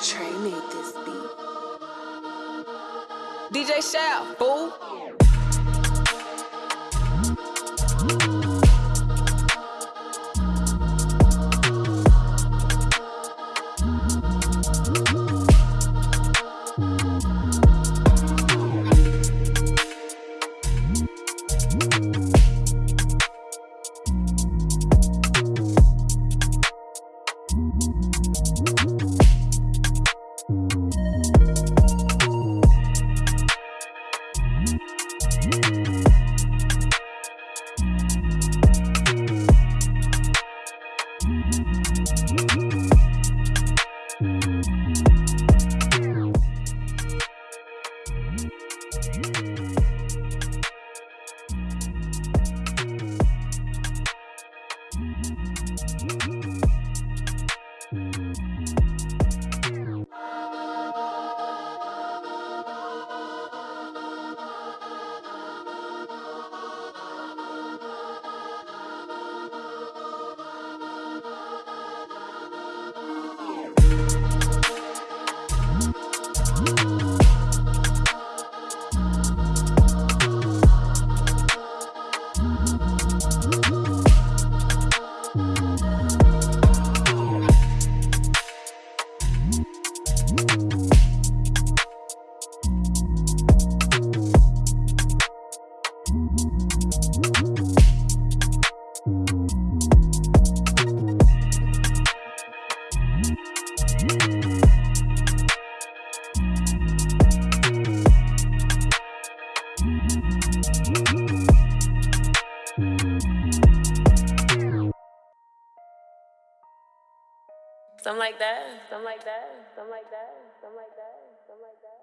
Trey made this beat. DJ Shell, fool. Something like that, something like that, something like that, something like that, something like that.